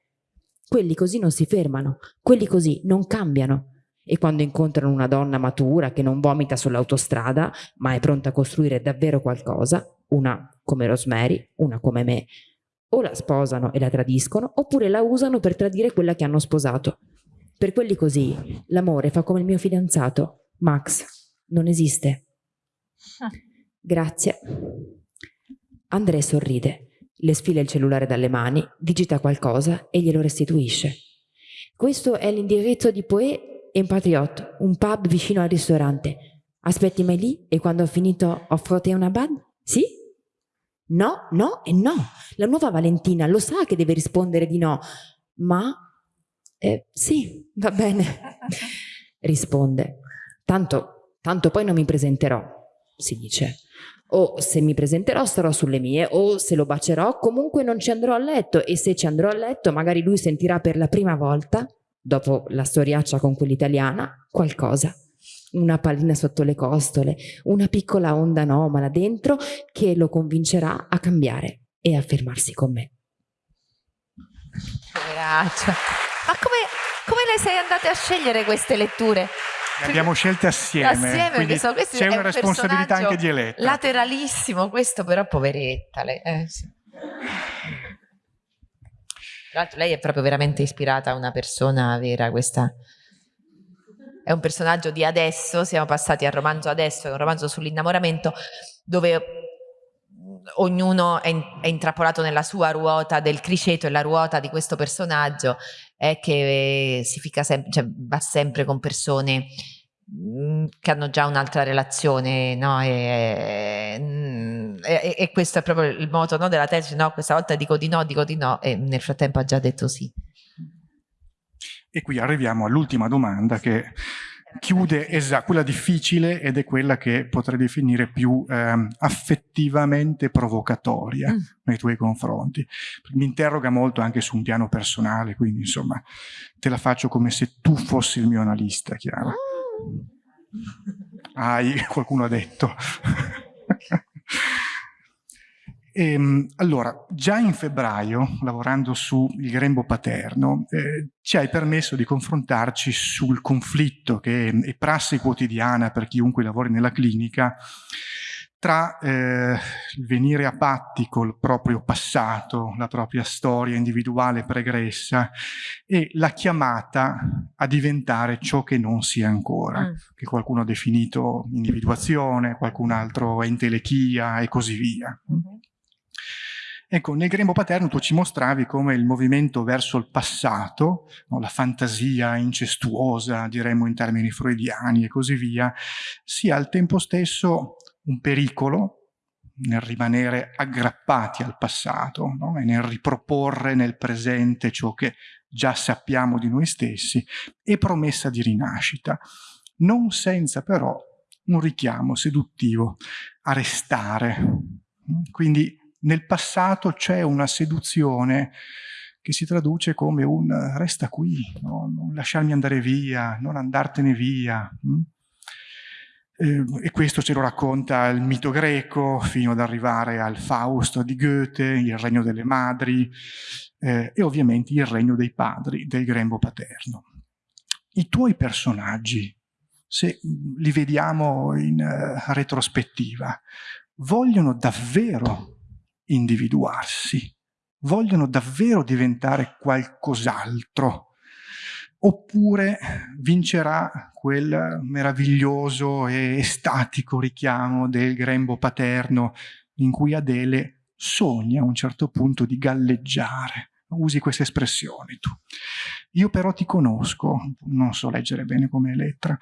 Quelli così non si fermano, quelli così non cambiano. E quando incontrano una donna matura che non vomita sull'autostrada, ma è pronta a costruire davvero qualcosa, una come Rosemary, una come me, o la sposano e la tradiscono, oppure la usano per tradire quella che hanno sposato. Per quelli così, l'amore fa come il mio fidanzato, Max, non esiste. Grazie. André sorride, le sfila il cellulare dalle mani, digita qualcosa e glielo restituisce. Questo è l'indirizzo di Poe e Patriot, un pub vicino al ristorante. Aspetti mai lì e quando ho finito offro te una bad? Sì? No, no e no. La nuova Valentina lo sa che deve rispondere di no, ma eh, sì, va bene, risponde. Tanto, tanto poi non mi presenterò, si dice. O se mi presenterò starò sulle mie, o se lo bacerò comunque non ci andrò a letto e se ci andrò a letto magari lui sentirà per la prima volta, dopo la storiaccia con quell'italiana, qualcosa una pallina sotto le costole, una piccola onda anomala dentro che lo convincerà a cambiare e a fermarsi con me. Poveraccia. Ma come, come le sei andate a scegliere queste letture? Le abbiamo scelte assieme, assieme so, c'è una un responsabilità anche di Eletta. Lateralissimo questo, però poveretta. Lei, eh, sì. Tra l'altro lei è proprio veramente ispirata a una persona vera, questa è un personaggio di adesso, siamo passati al romanzo adesso, è un romanzo sull'innamoramento dove ognuno è, è, intrappolato nella sua ruota del criceto e la ruota di questo personaggio è che si fica sempre, cioè va sempre con persone mm, che hanno già un'altra relazione, no? E, mm, e, e, questo è proprio il moto no, della tesi, no? Questa volta dico di no, dico di no, e nel frattempo ha già detto sì. E qui arriviamo all'ultima domanda che chiude esatto, quella difficile ed è quella che potrei definire più eh, affettivamente provocatoria mm. nei tuoi confronti. Mi interroga molto anche su un piano personale, quindi insomma te la faccio come se tu fossi il mio analista, Chiara. Hai, qualcuno ha detto. Ehm, allora, già in febbraio, lavorando sul grembo paterno, eh, ci hai permesso di confrontarci sul conflitto che è prassi quotidiana per chiunque lavori nella clinica tra eh, il venire a patti col proprio passato, la propria storia individuale pregressa e la chiamata a diventare ciò che non si è ancora, mm. che qualcuno ha definito individuazione, qualcun altro entelechia e così via. Mm -hmm. Ecco, nel grembo paterno tu ci mostravi come il movimento verso il passato, no, la fantasia incestuosa, diremmo in termini freudiani e così via, sia al tempo stesso un pericolo nel rimanere aggrappati al passato no? e nel riproporre nel presente ciò che già sappiamo di noi stessi e promessa di rinascita, non senza però un richiamo seduttivo a restare. Quindi nel passato c'è una seduzione che si traduce come un resta qui, no? non lasciarmi andare via, non andartene via. Hm? Eh, e questo ce lo racconta il mito greco fino ad arrivare al Fausto di Goethe, il regno delle madri eh, e ovviamente il regno dei padri, del grembo paterno. I tuoi personaggi, se li vediamo in uh, retrospettiva, vogliono davvero individuarsi, vogliono davvero diventare qualcos'altro, oppure vincerà quel meraviglioso e estatico richiamo del grembo paterno in cui Adele sogna a un certo punto di galleggiare. Usi queste espressioni tu. Io però ti conosco, non so leggere bene come Elettra,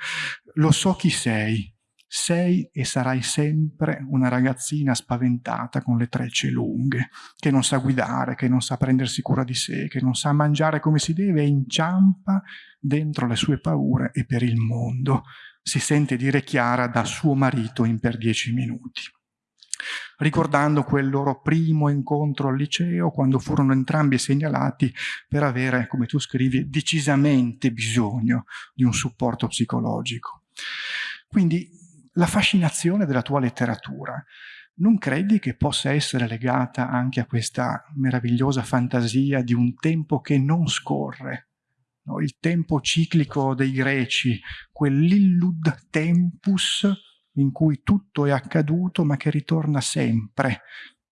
lo so chi sei, sei e sarai sempre una ragazzina spaventata con le trecce lunghe, che non sa guidare, che non sa prendersi cura di sé, che non sa mangiare come si deve e inciampa dentro le sue paure e per il mondo. Si sente dire Chiara da suo marito in per dieci minuti. Ricordando quel loro primo incontro al liceo, quando furono entrambi segnalati per avere, come tu scrivi, decisamente bisogno di un supporto psicologico. Quindi la fascinazione della tua letteratura. Non credi che possa essere legata anche a questa meravigliosa fantasia di un tempo che non scorre? No? Il tempo ciclico dei greci, quell'illud tempus in cui tutto è accaduto ma che ritorna sempre,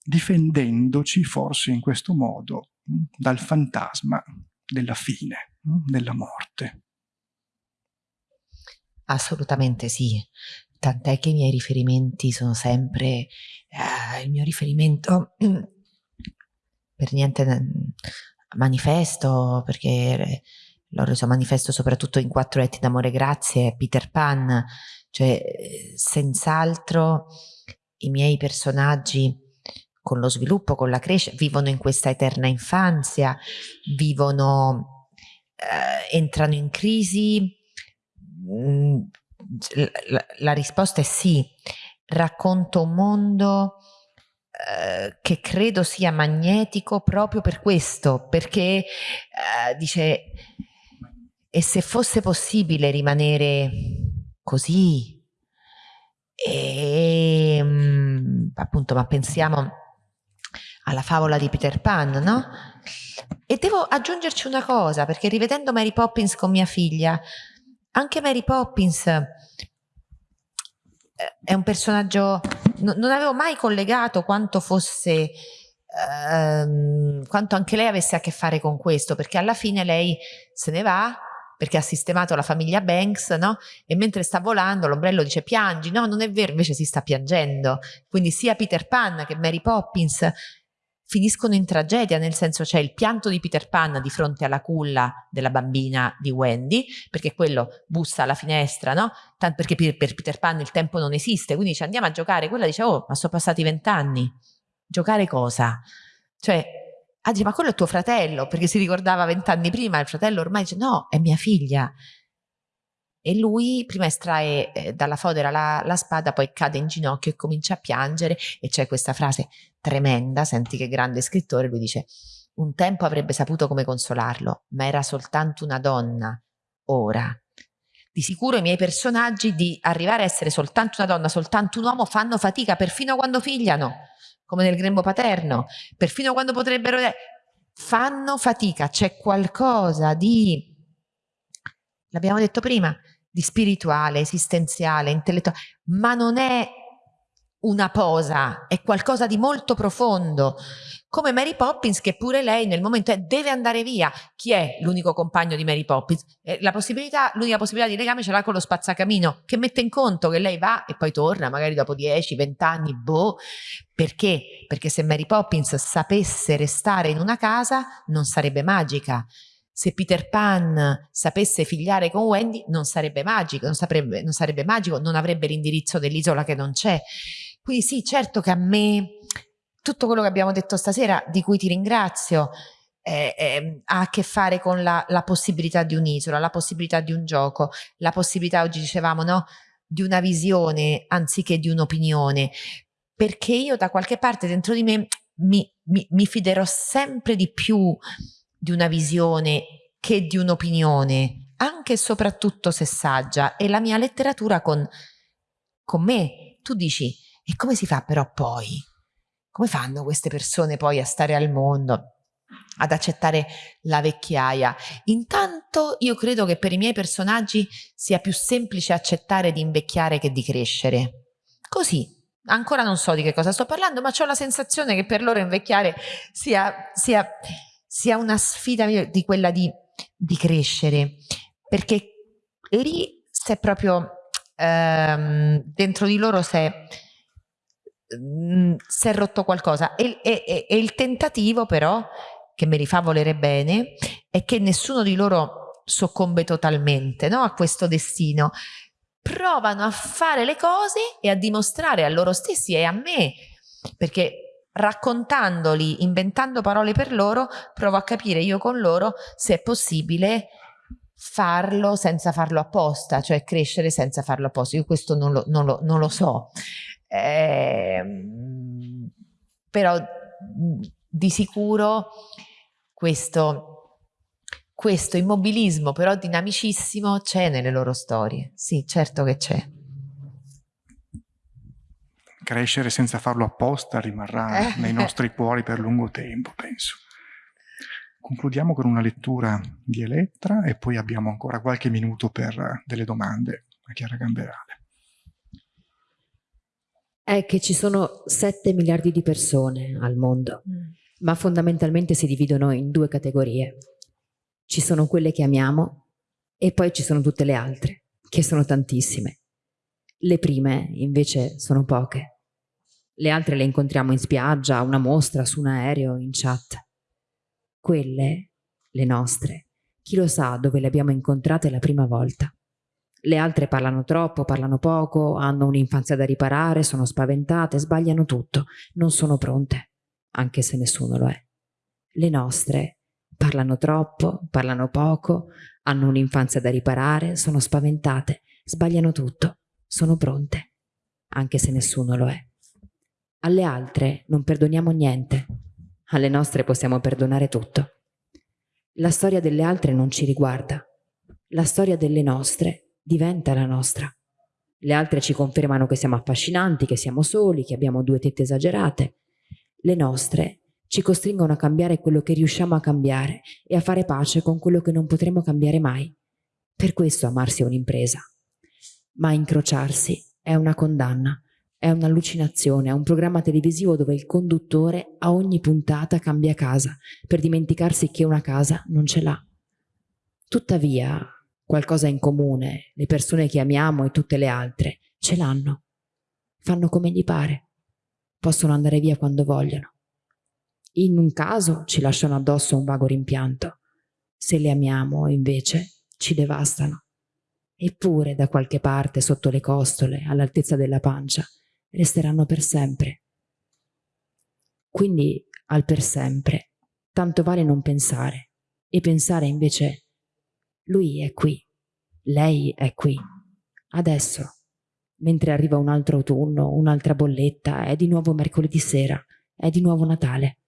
difendendoci forse in questo modo hm, dal fantasma della fine, hm, della morte. Assolutamente sì tant'è che i miei riferimenti sono sempre eh, il mio riferimento per niente manifesto perché l'ho reso manifesto soprattutto in Quattro etti d'amore grazie Peter Pan cioè senz'altro i miei personaggi con lo sviluppo, con la crescita, vivono in questa eterna infanzia, vivono, eh, entrano in crisi, mh, mm, la, la risposta è sì, racconto un mondo eh, che credo sia magnetico proprio per questo, perché eh, dice, e se fosse possibile rimanere così, e, ehm, appunto, ma pensiamo alla favola di Peter Pan, no? E devo aggiungerci una cosa, perché rivedendo Mary Poppins con mia figlia, anche Mary Poppins eh, è un personaggio, non avevo mai collegato quanto fosse, ehm, quanto anche lei avesse a che fare con questo, perché alla fine lei se ne va perché ha sistemato la famiglia Banks, no? E mentre sta volando l'ombrello dice piangi, no non è vero, invece si sta piangendo. Quindi sia Peter Pan che Mary Poppins finiscono in tragedia, nel senso c'è il pianto di Peter Pan di fronte alla culla della bambina di Wendy, perché quello bussa alla finestra, no? Tanto perché per, per Peter Pan il tempo non esiste, quindi dice andiamo a giocare, quella dice oh ma sono passati vent'anni, giocare cosa? Cioè, ah, dice ma quello è tuo fratello, perché si ricordava vent'anni prima, il fratello ormai dice no, è mia figlia. E lui prima estrae eh, dalla fodera la, la, spada, poi cade in ginocchio e comincia a piangere e c'è questa frase tremenda, senti che grande scrittore, lui dice un tempo avrebbe saputo come consolarlo, ma era soltanto una donna, ora. Di sicuro i miei personaggi di arrivare a essere soltanto una donna, soltanto un uomo, fanno fatica perfino quando figliano, come nel grembo paterno, perfino quando potrebbero... Fanno fatica, c'è qualcosa di... L'abbiamo detto prima, di spirituale, esistenziale, intellettuale, ma non è una posa, è qualcosa di molto profondo. Come Mary Poppins, che pure lei nel momento è, deve andare via. Chi è l'unico compagno di Mary Poppins? Eh, la possibilità, l'unica possibilità di legame ce l'ha con lo spazzacamino, che mette in conto che lei va e poi torna, magari dopo 10, 20 anni, boh. Perché? Perché se Mary Poppins sapesse restare in una casa, non sarebbe magica se Peter Pan sapesse figliare con Wendy non sarebbe magico, non, saprebbe, non sarebbe magico, non avrebbe l'indirizzo dell'isola che non c'è. Quindi sì, certo che a me tutto quello che abbiamo detto stasera, di cui ti ringrazio, eh, eh, ha a che fare con la, la possibilità di un'isola, la possibilità di un gioco, la possibilità, oggi dicevamo, no? di una visione anziché di un'opinione, perché io da qualche parte dentro di me mi, mi, mi fiderò sempre di più di una visione che di un'opinione, anche e soprattutto se saggia, e la mia letteratura con, con me. Tu dici, e come si fa però poi? Come fanno queste persone poi a stare al mondo? ad accettare la vecchiaia. Intanto io credo che per i miei personaggi sia più semplice accettare di invecchiare che di crescere. Così, ancora non so di che cosa sto parlando, ma ho la sensazione che per loro invecchiare sia, sia sia una sfida di quella di, di crescere, perché lì se proprio ehm, dentro di loro si è, si è rotto qualcosa. E, e, e il tentativo però che mi rifà volere bene è che nessuno di loro soccombe totalmente no, a questo destino. Provano a fare le cose e a dimostrare a loro stessi e a me. Perché raccontandoli, inventando parole per loro, provo a capire io con loro se è possibile farlo senza farlo apposta, cioè crescere senza farlo apposta. Io questo non lo, non lo, non lo so. Eh, però di sicuro questo, questo immobilismo però dinamicissimo c'è nelle loro storie. Sì, certo che c'è crescere senza farlo apposta rimarrà eh. nei nostri cuori per lungo tempo, penso. Concludiamo con una lettura di Elettra e poi abbiamo ancora qualche minuto per delle domande a Chiara Gamberale. È che ci sono 7 miliardi di persone al mondo, mm. ma fondamentalmente si dividono in due categorie. Ci sono quelle che amiamo e poi ci sono tutte le altre, che sono tantissime. Le prime invece sono poche le altre le incontriamo in spiaggia, a una mostra, su un aereo, in chat. Quelle, le nostre, chi lo sa dove le abbiamo incontrate la prima volta. Le altre parlano troppo, parlano poco, hanno un'infanzia da riparare, sono spaventate, sbagliano tutto, non sono pronte, anche se nessuno lo è. Le nostre parlano troppo, parlano poco, hanno un'infanzia da riparare, sono spaventate, sbagliano tutto, sono pronte, anche se nessuno lo è. Alle altre non perdoniamo niente, alle nostre possiamo perdonare tutto. La storia delle altre non ci riguarda, la storia delle nostre diventa la nostra. Le altre ci confermano che siamo affascinanti, che siamo soli, che abbiamo due tette esagerate. Le nostre ci costringono a cambiare quello che riusciamo a cambiare e a fare pace con quello che non potremo cambiare mai. Per questo amarsi è un'impresa. Ma incrociarsi è una condanna è un'allucinazione, è un programma televisivo dove il conduttore a ogni puntata cambia casa per dimenticarsi che una casa non ce l'ha. Tuttavia, qualcosa in comune, le persone che amiamo e tutte le altre, ce l'hanno. Fanno come gli pare. Possono andare via quando vogliono. In un caso ci lasciano addosso un vago rimpianto. Se le amiamo, invece, ci devastano. Eppure da qualche parte, sotto le costole, all'altezza della pancia, resteranno per sempre. Quindi, al per sempre, tanto vale non pensare, e pensare invece, lui è qui, lei è qui, adesso, mentre arriva un altro autunno, un'altra bolletta, è di nuovo mercoledì sera, è di nuovo Natale.